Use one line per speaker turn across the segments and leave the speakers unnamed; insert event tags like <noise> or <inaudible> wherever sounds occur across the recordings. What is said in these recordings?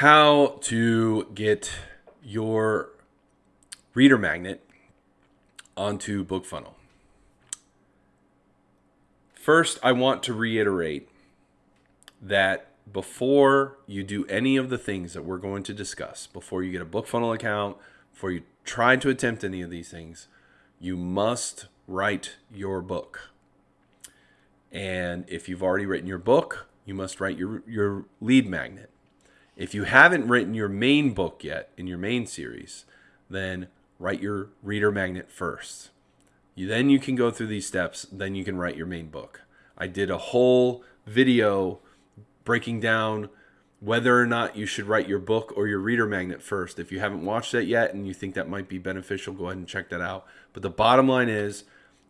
how to get your reader magnet onto BookFunnel. First, I want to reiterate that before you do any of the things that we're going to discuss, before you get a BookFunnel account, before you try to attempt any of these things, you must write your book. And if you've already written your book, you must write your, your lead magnet. If you haven't written your main book yet in your main series, then write your reader magnet first. You, then you can go through these steps, then you can write your main book. I did a whole video breaking down whether or not you should write your book or your reader magnet first. If you haven't watched that yet and you think that might be beneficial, go ahead and check that out. But the bottom line is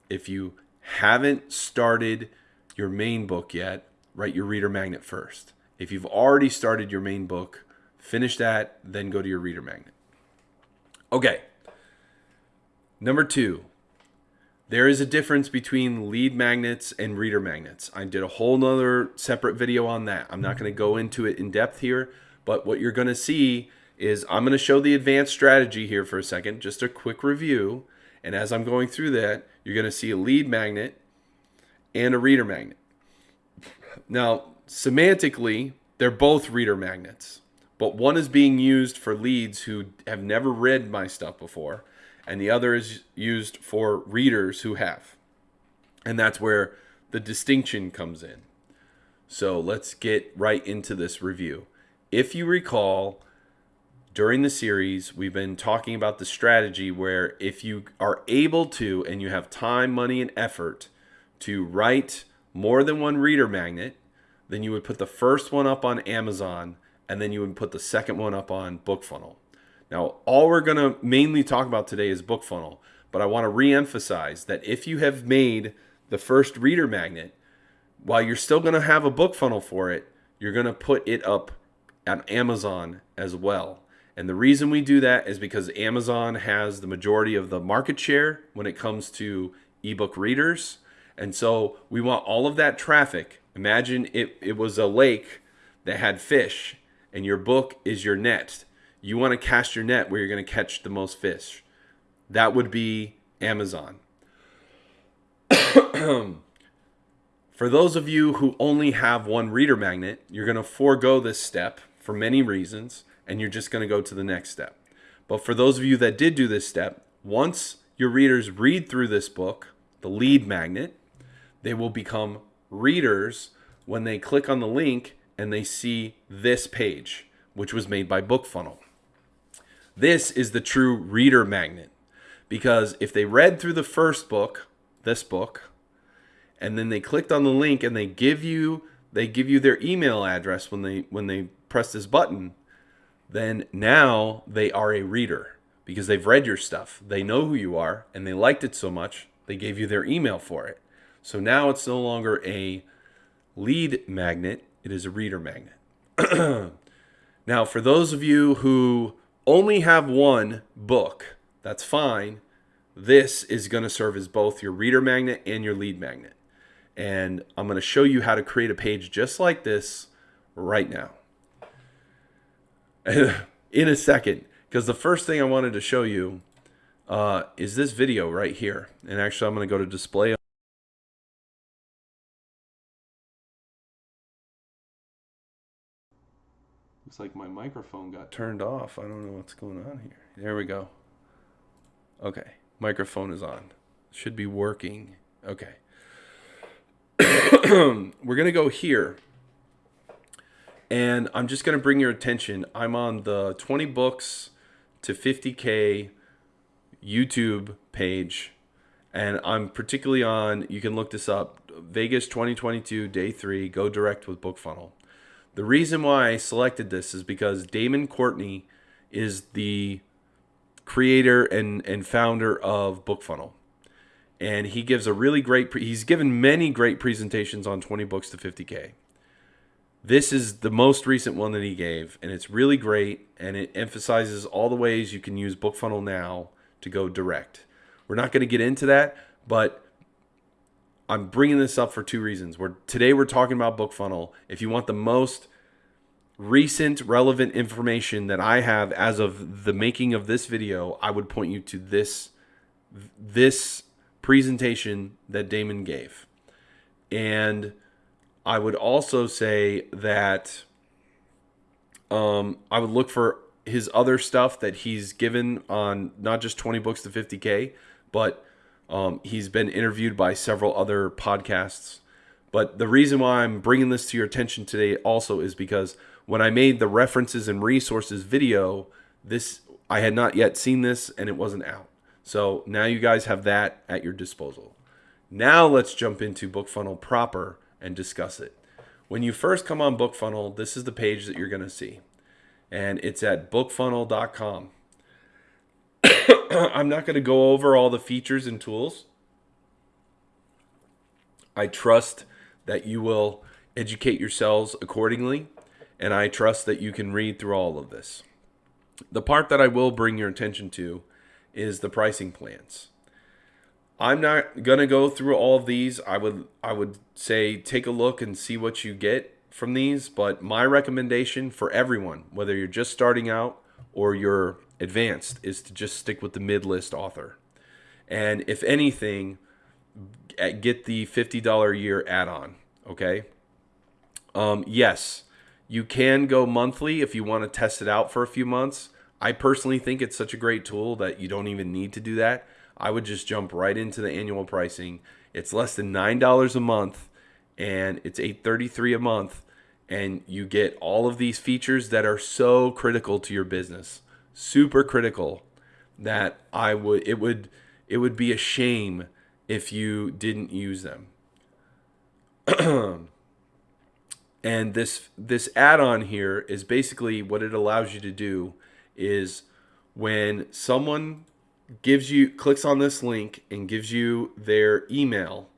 if you haven't started your main book yet, write your reader magnet first. If you've already started your main book, finish that, then go to your reader magnet. Okay. Number two, there is a difference between lead magnets and reader magnets. I did a whole nother separate video on that. I'm not going to go into it in depth here, but what you're going to see is I'm going to show the advanced strategy here for a second, just a quick review. And as I'm going through that, you're going to see a lead magnet and a reader magnet. Now, semantically, they're both reader magnets, but one is being used for leads who have never read my stuff before and the other is used for readers who have. And that's where the distinction comes in. So let's get right into this review. If you recall, during the series, we've been talking about the strategy where if you are able to and you have time, money, and effort to write more than one reader magnet, then you would put the first one up on Amazon and then you would put the second one up on BookFunnel. Now, all we're going to mainly talk about today is BookFunnel, but I want to re-emphasize that if you have made the first reader magnet, while you're still going to have a BookFunnel for it, you're going to put it up on Amazon as well. And the reason we do that is because Amazon has the majority of the market share when it comes to ebook readers. And so we want all of that traffic. Imagine it, it was a lake that had fish and your book is your net you want to cast your net where you're going to catch the most fish. That would be Amazon. <coughs> for those of you who only have one reader magnet, you're going to forego this step for many reasons, and you're just going to go to the next step. But for those of you that did do this step, once your readers read through this book, the lead magnet, they will become readers when they click on the link and they see this page, which was made by BookFunnel. This is the true reader magnet. Because if they read through the first book, this book, and then they clicked on the link and they give you they give you their email address when they when they press this button, then now they are a reader because they've read your stuff. They know who you are and they liked it so much, they gave you their email for it. So now it's no longer a lead magnet, it is a reader magnet. <clears throat> now, for those of you who only have one book, that's fine. This is going to serve as both your reader magnet and your lead magnet. And I'm going to show you how to create a page just like this right now. <laughs> In a second, because the first thing I wanted to show you uh, is this video right here. And actually, I'm going to go to display Looks like my microphone got turned off. I don't know what's going on here. There we go. Okay. Microphone is on. Should be working. Okay. <clears throat> We're going to go here. And I'm just going to bring your attention. I'm on the 20 books to 50K YouTube page. And I'm particularly on, you can look this up, Vegas 2022, day three, go direct with BookFunnel. The reason why I selected this is because Damon Courtney is the creator and, and founder of BookFunnel. And he gives a really great, he's given many great presentations on 20 books to 50K. This is the most recent one that he gave, and it's really great, and it emphasizes all the ways you can use BookFunnel now to go direct. We're not going to get into that, but I'm bringing this up for two reasons. We're, today we're talking about BookFunnel. If you want the most recent relevant information that I have as of the making of this video, I would point you to this this presentation that Damon gave. And I would also say that um, I would look for his other stuff that he's given on not just 20 books to 50K, but um, he's been interviewed by several other podcasts. But the reason why I'm bringing this to your attention today also is because when I made the references and resources video, this I had not yet seen this and it wasn't out. So now you guys have that at your disposal. Now let's jump into BookFunnel proper and discuss it. When you first come on BookFunnel, this is the page that you're going to see. And it's at bookfunnel.com. <clears throat> I'm not going to go over all the features and tools. I trust that you will educate yourselves accordingly, and I trust that you can read through all of this. The part that I will bring your attention to is the pricing plans. I'm not gonna go through all of these. I would I would say take a look and see what you get from these. But my recommendation for everyone, whether you're just starting out or you're advanced, is to just stick with the mid list author. And if anything, get the $50 a year add-on. Okay. Um, yes, you can go monthly if you want to test it out for a few months. I personally think it's such a great tool that you don't even need to do that. I would just jump right into the annual pricing. It's less than $9 a month and it's 833 a month and you get all of these features that are so critical to your business. Super critical that I would it would it would be a shame if you didn't use them. <clears throat> and this this add-on here is basically what it allows you to do is when someone gives you clicks on this link and gives you their email,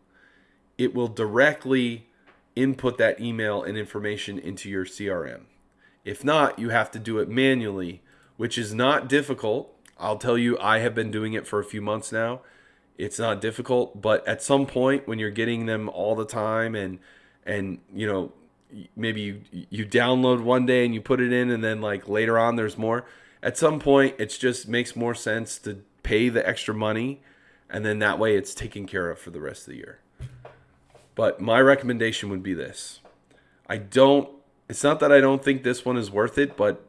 it will directly input that email and information into your CRM. If not, you have to do it manually, which is not difficult. I'll tell you, I have been doing it for a few months now. It's not difficult, but at some point when you're getting them all the time and and you know maybe you you download one day and you put it in and then like later on there's more at some point it just makes more sense to pay the extra money and then that way it's taken care of for the rest of the year but my recommendation would be this i don't it's not that i don't think this one is worth it but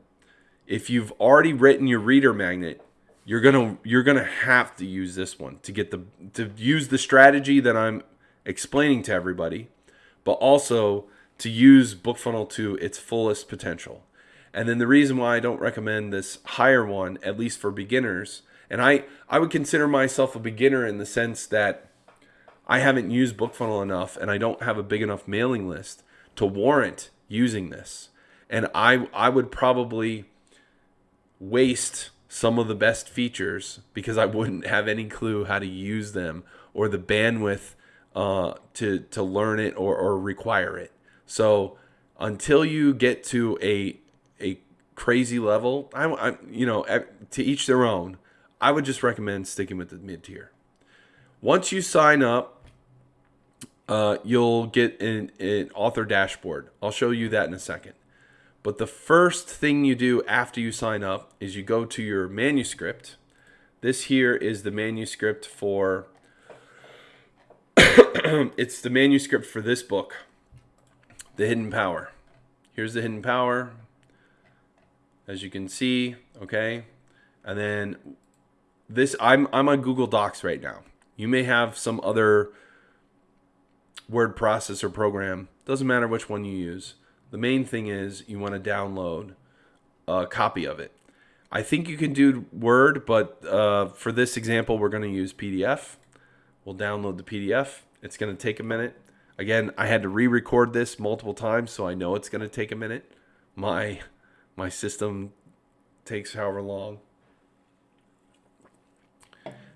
if you've already written your reader magnet you're gonna you're gonna have to use this one to get the to use the strategy that i'm explaining to everybody but also to use bookfunnel to its fullest potential and then the reason why I don't recommend this higher one, at least for beginners, and I, I would consider myself a beginner in the sense that I haven't used BookFunnel enough and I don't have a big enough mailing list to warrant using this. And I, I would probably waste some of the best features because I wouldn't have any clue how to use them or the bandwidth uh, to, to learn it or, or require it. So until you get to a a crazy level, I, I you know to each their own. I would just recommend sticking with the mid tier. Once you sign up, uh, you'll get an, an author dashboard. I'll show you that in a second. But the first thing you do after you sign up is you go to your manuscript. This here is the manuscript for <clears throat> it's the manuscript for this book, The Hidden Power. Here's the Hidden Power as you can see, okay? And then this, I'm, I'm on Google Docs right now. You may have some other word processor program. Doesn't matter which one you use. The main thing is you want to download a copy of it. I think you can do Word, but uh, for this example, we're going to use PDF. We'll download the PDF. It's going to take a minute. Again, I had to re-record this multiple times, so I know it's going to take a minute. My my system takes however long.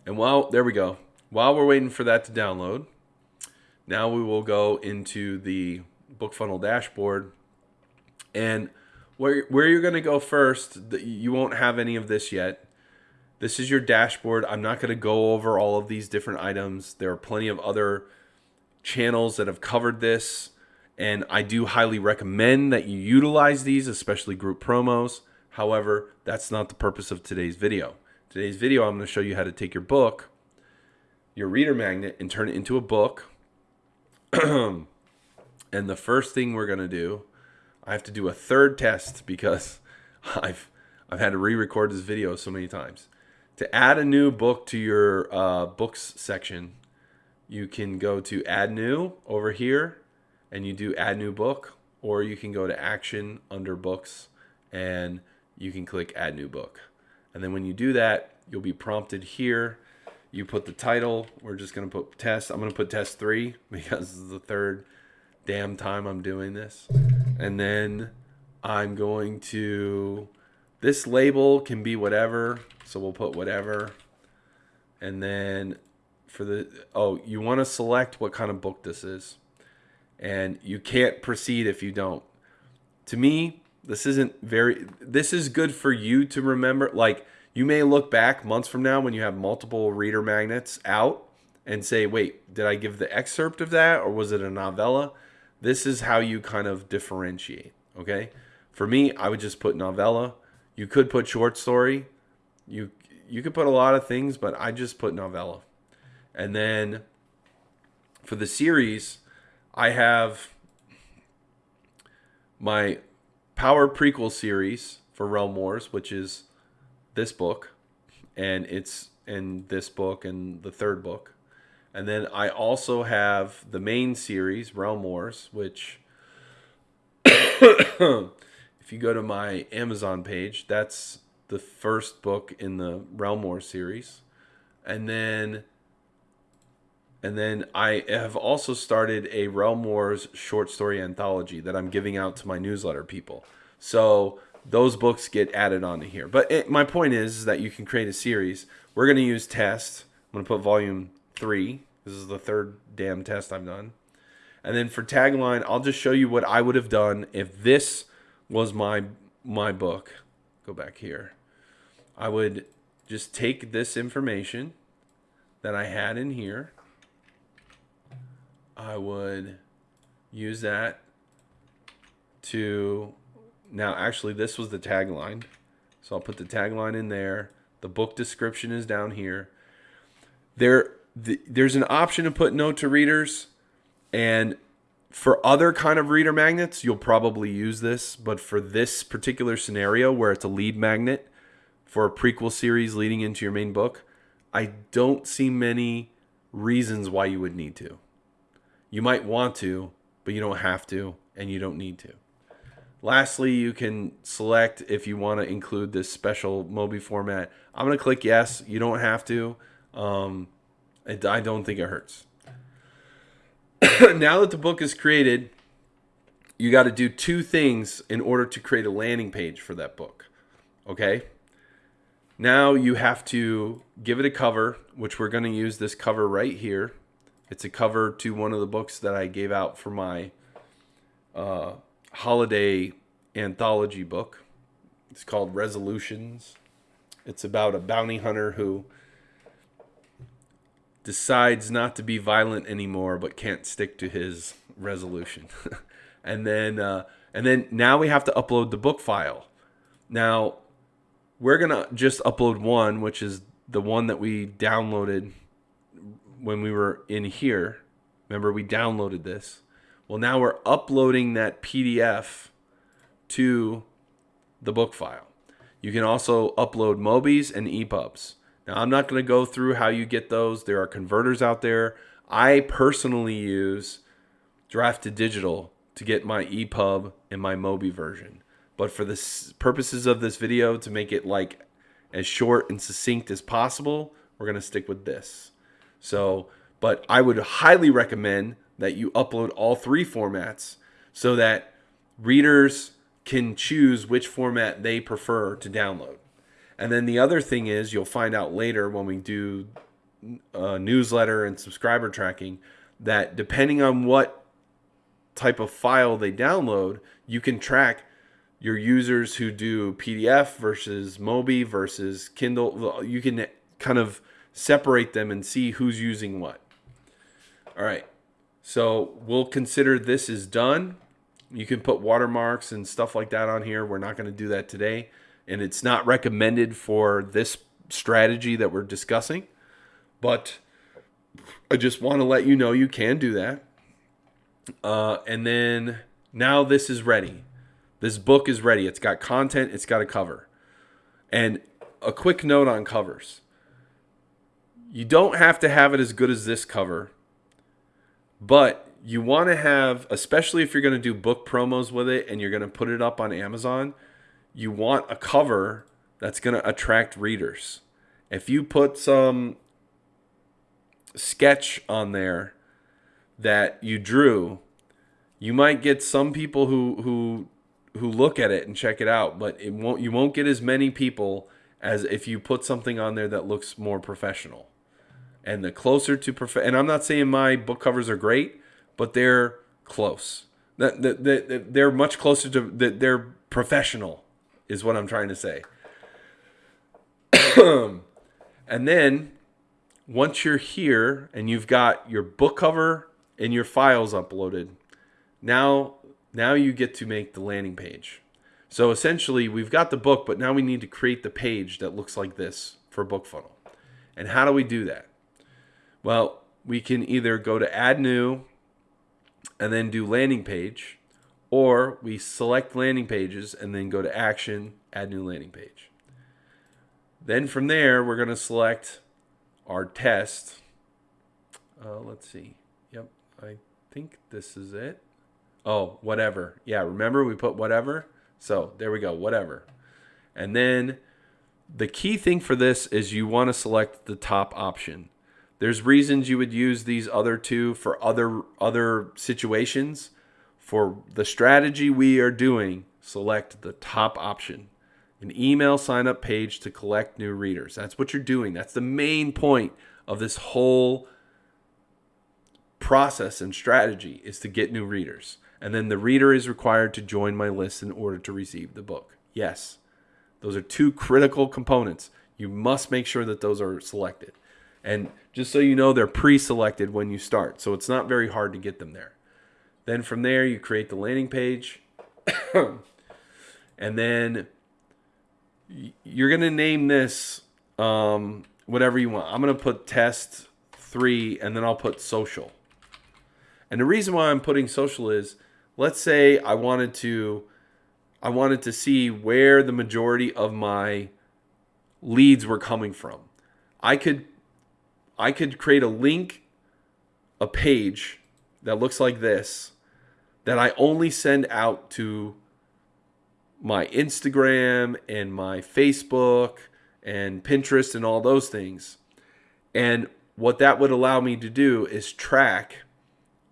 And while, there we go. While we're waiting for that to download, now we will go into the BookFunnel dashboard. And where, where you're going to go first, you won't have any of this yet. This is your dashboard. I'm not going to go over all of these different items. There are plenty of other channels that have covered this And I do highly recommend that you utilize these, especially group promos. However, that's not the purpose of today's video. Today's video, I'm going to show you how to take your book, your reader magnet, and turn it into a book. <clears throat> and the first thing we're going to do, I have to do a third test because <laughs> I've I've had to re-record this video so many times. To add a new book to your uh, books section, you can go to add new over here and you do add new book or you can go to action under books and you can click add new book. And then when you do that, you'll be prompted here. You put the title. We're just going to put test. I'm going to put test three <laughs> because this is the third damn time I'm doing this. And then I'm going to, this label can be whatever. So we'll put whatever. And then for the, oh, you want to select what kind of book this is. And you can't proceed if you don't. To me, this isn't very, this is good for you to remember. Like, you may look back months from now when you have multiple reader magnets out and say, wait, did I give the excerpt of that or was it a novella? This is how you kind of differentiate, okay? For me, I would just put novella. You could put short story. You you could put a lot of things, but I just put novella. And then for the series, I have my Power prequel series for Realm Wars, which is this book, and it's in this book and the third book. And then I also have the main series, Realm Wars, which, <coughs> if you go to my Amazon page, that's the first book in the Realm Wars series. And then and then I have also started a Realm Wars short story anthology that I'm giving out to my newsletter people. So those books get added onto here. But it, my point is, is that you can create a series. We're going to use test. I'm going to put volume three. This is the third damn test I've done. And then for tagline, I'll just show you what I would have done if this was my my book. Go back here. I would just take this information that I had in here. I would use that to now, actually, this was the tagline. So I'll put the tagline in there. The book description is down here. There, the, there's an option to put note to readers, and for other kind of reader magnets, you'll probably use this. But for this particular scenario, where it's a lead magnet for a prequel series leading into your main book, I don't see many reasons why you would need to. You might want to, but you don't have to, and you don't need to. Lastly, you can select if you want to include this special Mobi format. I'm going to click yes. You don't have to. Um, I don't think it hurts. <coughs> now that the book is created, you got to do two things in order to create a landing page for that book. Okay? Now you have to give it a cover, which we're going to use this cover right here. It's a cover to one of the books that I gave out for my uh, holiday anthology book. It's called Resolutions. It's about a bounty hunter who decides not to be violent anymore but can't stick to his resolution. <laughs> and then uh, and then now we have to upload the book file. Now we're to just upload one, which is the one that we downloaded when we were in here. Remember we downloaded this. Well, now we're uploading that PDF to the book file. You can also upload Mobis and EPUBs. Now, I'm not going to go through how you get those. There are converters out there. I personally use Draft2Digital to get my EPUB and my Mobi version. But for the purposes of this video, to make it like as short and succinct as possible, we're going to stick with this. So, but I would highly recommend that you upload all three formats so that readers can choose which format they prefer to download. And then the other thing is, you'll find out later when we do a newsletter and subscriber tracking that depending on what type of file they download, you can track your users who do PDF versus Mobi versus Kindle. You can kind of separate them and see who's using what. All right. So we'll consider this is done. You can put watermarks and stuff like that on here. We're not going to do that today. And it's not recommended for this strategy that we're discussing. But I just want to let you know you can do that. Uh, and then now this is ready. This book is ready. It's got content, it's got a cover. And a quick note on covers you don't have to have it as good as this cover, but you want to have, especially if you're going to do book promos with it and you're going to put it up on Amazon, you want a cover that's going to attract readers. If you put some sketch on there that you drew, you might get some people who who who look at it and check it out, but it won't you won't get as many people as if you put something on there that looks more professional. And the closer to prof and I'm not saying my book covers are great, but they're close. That, that, that they're much closer to that they're professional is what I'm trying to say. <clears throat> and then once you're here and you've got your book cover and your files uploaded, now now you get to make the landing page. So essentially, we've got the book, but now we need to create the page that looks like this for BookFunnel. And how do we do that? Well, we can either go to add new and then do landing page, or we select landing pages and then go to action, add new landing page. Then from there, we're going to select our test. Uh, let's see. Yep, I think this is it. Oh, whatever. Yeah, remember we put whatever? So there we go, whatever. And then the key thing for this is you want to select the top option. There's reasons you would use these other two for other other situations. For the strategy we are doing, select the top option. An email sign up page to collect new readers. That's what you're doing. That's the main point of this whole process and strategy is to get new readers. And then the reader is required to join my list in order to receive the book. Yes, those are two critical components. You must make sure that those are selected. And just so you know, they're pre selected when you start. So it's not very hard to get them there. Then from there, you create the landing page. <coughs> and then you're going to name this um, whatever you want. I'm going to put test three and then I'll put social. And the reason why I'm putting social is let's say I wanted to I wanted to see where the majority of my leads were coming from. I could I could create a link a page that looks like this that I only send out to my Instagram and my Facebook and Pinterest and all those things. And what that would allow me to do is track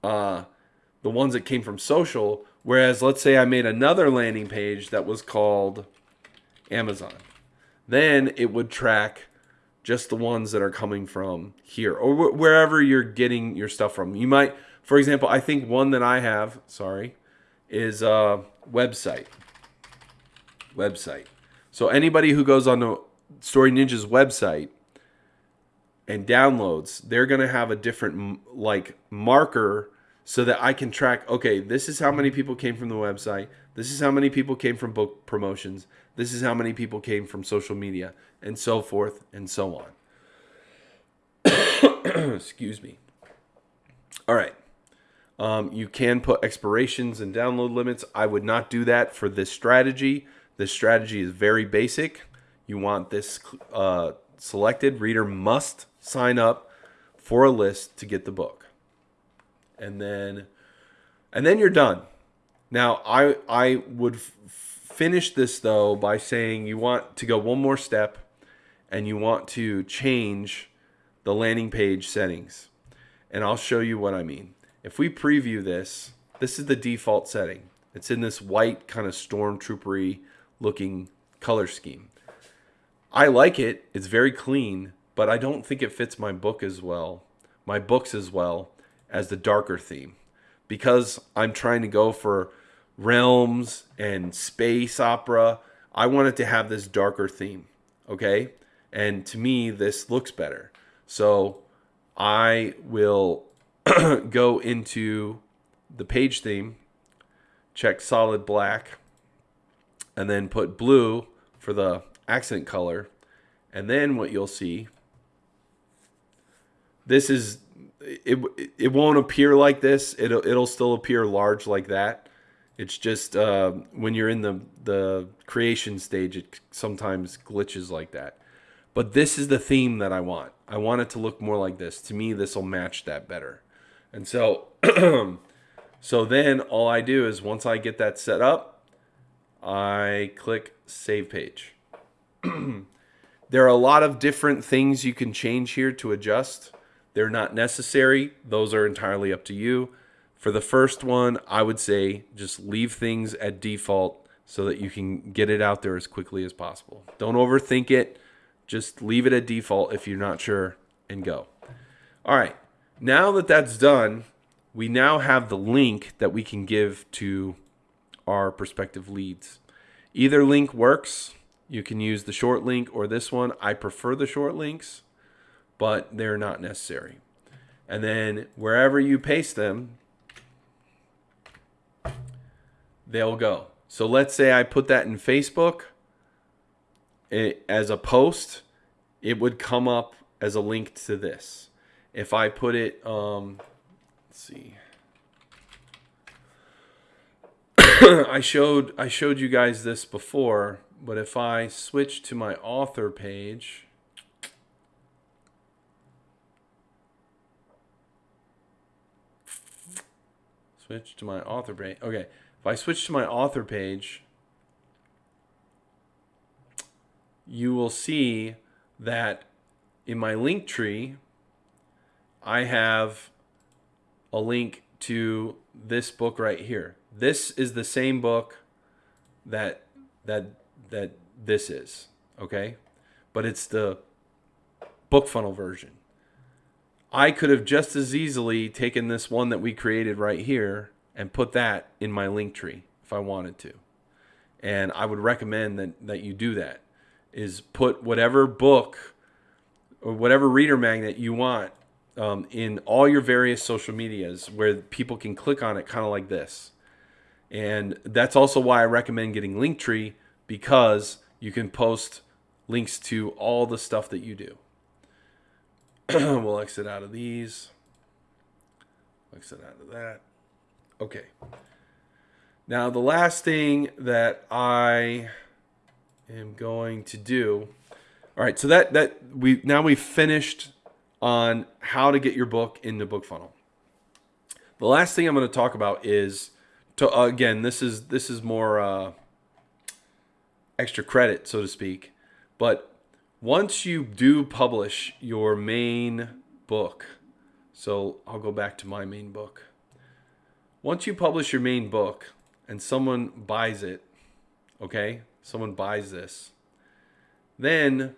uh, the ones that came from social. Whereas, let's say I made another landing page that was called Amazon, then it would track just the ones that are coming from here or wh wherever you're getting your stuff from. You might, for example, I think one that I have, sorry, is a website. Website. So anybody who goes on the Story Ninja's website and downloads, they're going to have a different like marker so that I can track, okay, this is how many people came from the website. This is how many people came from book promotions. This is how many people came from social media and so forth and so on. <coughs> Excuse me. All right. Um, you can put expirations and download limits. I would not do that for this strategy. This strategy is very basic. You want this uh, selected. Reader must sign up for a list to get the book and then and then you're done. Now, I I would finish this though by saying you want to go one more step and you want to change the landing page settings. And I'll show you what I mean. If we preview this, this is the default setting. It's in this white kind of stormtroopery looking color scheme. I like it. It's very clean, but I don't think it fits my book as well. My books as well as the darker theme because I'm trying to go for realms and space opera. I wanted to have this darker theme, okay? And to me, this looks better. So I will <clears throat> go into the page theme, check solid black, and then put blue for the accent color. And then what you'll see, this is, it, it won't appear like this. It'll, it'll still appear large like that. It's just uh, when you're in the, the creation stage, it sometimes glitches like that. But this is the theme that I want. I want it to look more like this. To me, this will match that better. And so, <clears throat> so then all I do is once I get that set up, I click Save Page. <clears throat> there are a lot of different things you can change here to adjust. They're not necessary. Those are entirely up to you. For the first one, I would say just leave things at default so that you can get it out there as quickly as possible. Don't overthink it. Just leave it at default if you're not sure and go. All right. Now that that's done, we now have the link that we can give to our prospective leads. Either link works. You can use the short link or this one. I prefer the short links, but they're not necessary. And then wherever you paste them, they'll go. So let's say I put that in Facebook it, as a post, it would come up as a link to this. If I put it, um, let's see. <coughs> I showed I showed you guys this before, but if I switch to my author page, switch to my author page. Okay, if I switch to my author page, you will see that in my Linktree, I have a link to this book right here. This is the same book that that that this is, okay? But it's the book funnel version. I could have just as easily taken this one that we created right here and put that in my Linktree if I wanted to. And I would recommend that, that you do that is put whatever book or whatever reader magnet you want um, in all your various social medias where people can click on it kind of like this. And that's also why I recommend getting Linktree because you can post links to all the stuff that you do. <clears throat> we'll exit out of these. Exit out of that. Okay. Now the last thing that I am going to do. All right, so that that we now we've finished on how to get your book into BookFunnel. The last thing I'm going to talk about is to uh, again, this is this is more uh, extra credit, so to speak. But once you do publish your main book, so I'll go back to my main book. Once you publish your main book and someone buys it, okay, someone buys this, then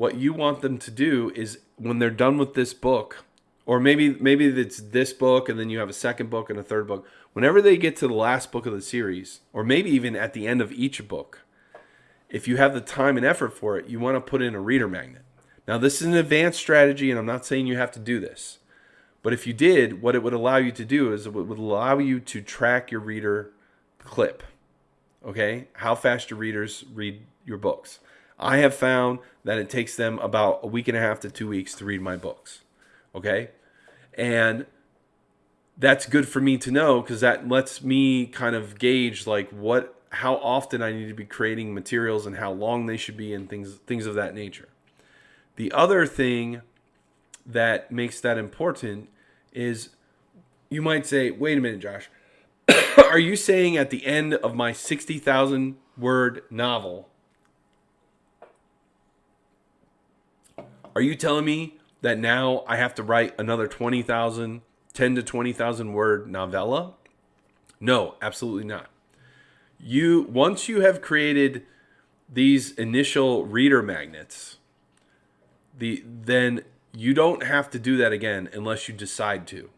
what you want them to do is when they're done with this book, or maybe maybe it's this book and then you have a second book and a third book. Whenever they get to the last book of the series, or maybe even at the end of each book, if you have the time and effort for it, you want to put in a reader magnet. Now, this is an advanced strategy, and I'm not saying you have to do this. But if you did, what it would allow you to do is it would allow you to track your reader clip okay? How fast your readers read your books. I have found that it takes them about a week and a half to two weeks to read my books, okay? And that's good for me to know because that lets me kind of gauge like what how often I need to be creating materials and how long they should be and things things of that nature. The other thing that makes that important is you might say, wait a minute, Josh, <coughs> are you saying at the end of my 60,000 word novel, are you telling me that now I have to write another 20,000, 10 to 20,000 word novella? No, absolutely not. You once you have created these initial reader magnets, the then you don't have to do that again unless you decide to.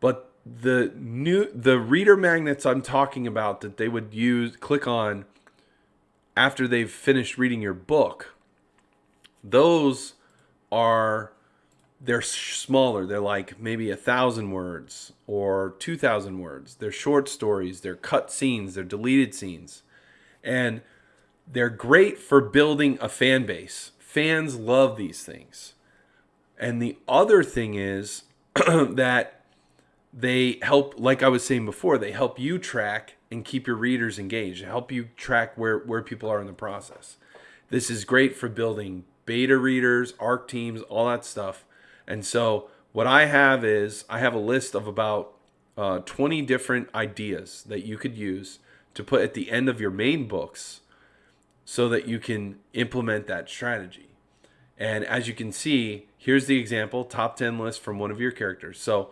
But the new the reader magnets I'm talking about that they would use click on after they've finished reading your book those are they're smaller. They're like maybe a thousand words or two thousand words. They're short stories. They're cut scenes. They're deleted scenes, and they're great for building a fan base. Fans love these things. And the other thing is <clears throat> that they help, like I was saying before, they help you track and keep your readers engaged, help you track where, where people are in the process. This is great for building beta readers, ARC teams, all that stuff. And so, what I have is I have a list of about uh, 20 different ideas that you could use to put at the end of your main books so that you can implement that strategy. And as you can see, here's the example top 10 list from one of your characters. So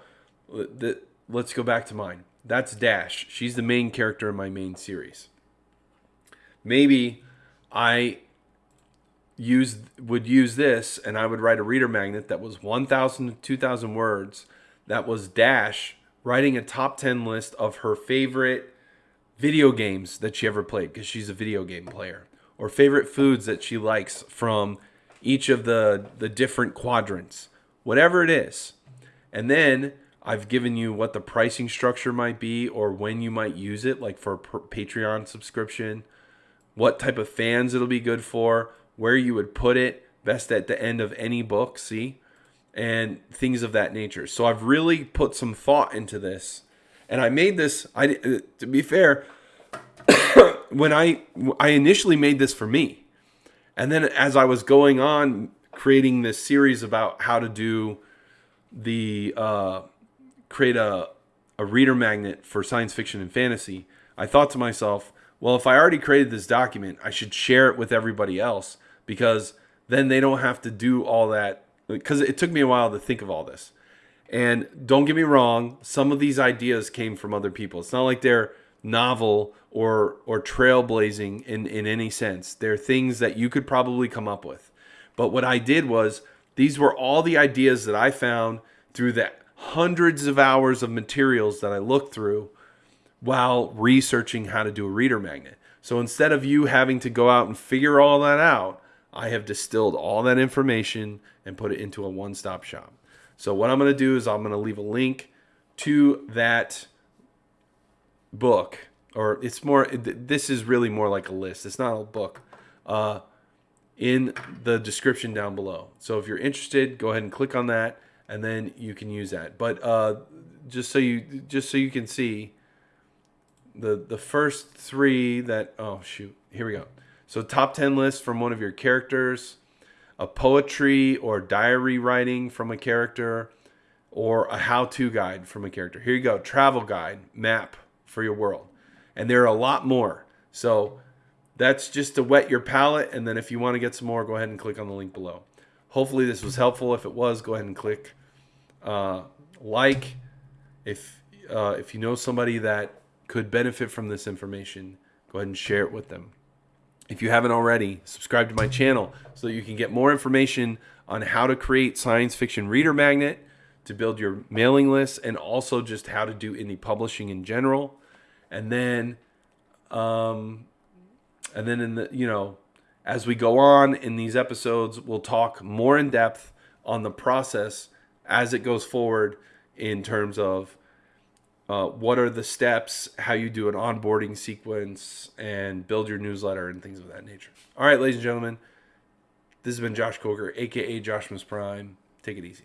the, let's go back to mine. That's Dash. She's the main character in my main series. Maybe I use would use this and I would write a reader magnet that was 1000 to 2000 words that was Dash writing a top 10 list of her favorite video games that she ever played because she's a video game player or favorite foods that she likes from each of the the different quadrants whatever it is. And then I've given you what the pricing structure might be or when you might use it like for a Patreon subscription what type of fans it'll be good for where you would put it best at the end of any book see? And things of that nature. So I've really put some thought into this. And I made this I to be fair <coughs> when I I initially made this for me, and then as I was going on creating this series about how to do the uh, create a a reader magnet for science fiction and fantasy, I thought to myself, well, if I already created this document, I should share it with everybody else because then they don't have to do all that. Because it took me a while to think of all this. And don't get me wrong, some of these ideas came from other people. It's not like they're novel or or trailblazing in in any sense. They're things that you could probably come up with. But what I did was these were all the ideas that I found through the hundreds of hours of materials that I looked through while researching how to do a reader magnet. So instead of you having to go out and figure all that out, I have distilled all that information and put it into a one-stop shop. So what I'm going to do is I'm going to leave a link to that book, or it's more. This is really more like a list. It's not a book. Uh, in the description down below. So if you're interested, go ahead and click on that, and then you can use that. But uh, just so you just so you can see the the first three that oh shoot here we go. So top ten list from one of your characters, a poetry or diary writing from a character, or a how-to guide from a character. Here you go, travel guide, map, for your world. And there are a lot more. So that's just to whet your palate. And then if you want to get some more, go ahead and click on the link below. Hopefully this was helpful. If it was, go ahead and click uh, like. If uh, if you know somebody that could benefit from this information, go ahead and share it with them. If you haven't already, subscribe to my channel so you can get more information on how to create science fiction reader magnet to build your mailing list and also just how to do indie publishing in general. And then um and then in the you know as we go on in these episodes we'll talk more in depth on the process as it goes forward in terms of uh, what are the steps, how you do an onboarding sequence, and build your newsletter and things of that nature. All right, ladies and gentlemen, this has been Josh Coker, aka Joshmas Prime. Take it easy.